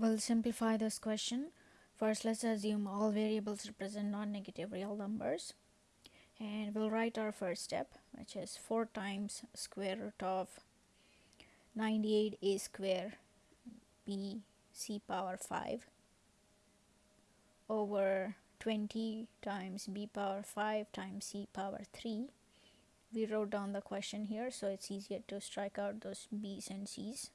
We'll simplify this question. First, let's assume all variables represent non-negative real numbers. And we'll write our first step, which is 4 times square root of 98a square b c power 5 over 20 times b power 5 times c power 3 we wrote down the question here so it's easier to strike out those b's and c's.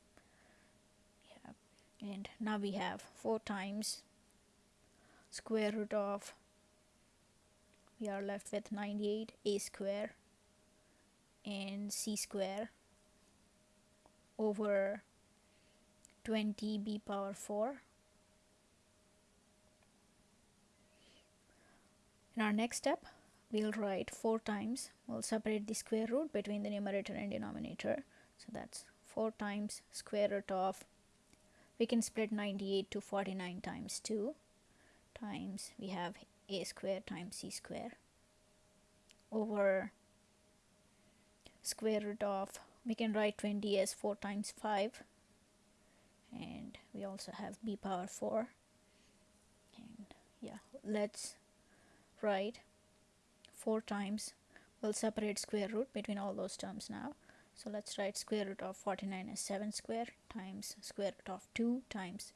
And now we have 4 times square root of we are left with 98 a square and c square over 20 b power 4 in our next step we'll write 4 times we'll separate the square root between the numerator and denominator. So that's 4 times square root of we can split 98 to 49 times 2 times we have a square times c square over square root of we can write 20 as 4 times 5 and we also have b power 4 and yeah let's write 4 times we'll separate square root between all those terms now so let's write square root of 49 as 7 square times square root of 2 times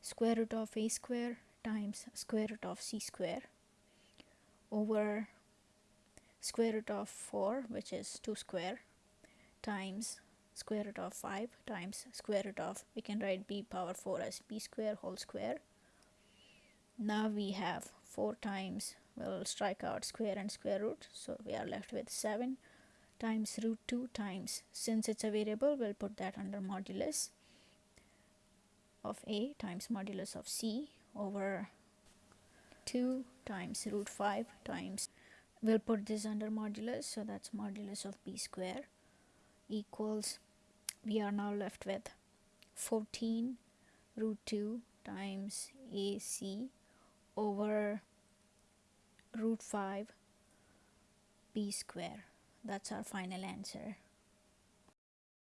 square root of a square times square root of c square over square root of 4 which is 2 square times square root of 5 times square root of we can write b power 4 as b square whole square. Now we have 4 times we'll strike out square and square root. So we are left with 7 times root 2 times. Since it's a variable we'll put that under modulus of a times modulus of c over 2 times root 5 times. We'll put this under modulus so that's modulus of b square equals we are now left with 14 root 2 times ac over root 5 b square that's our final answer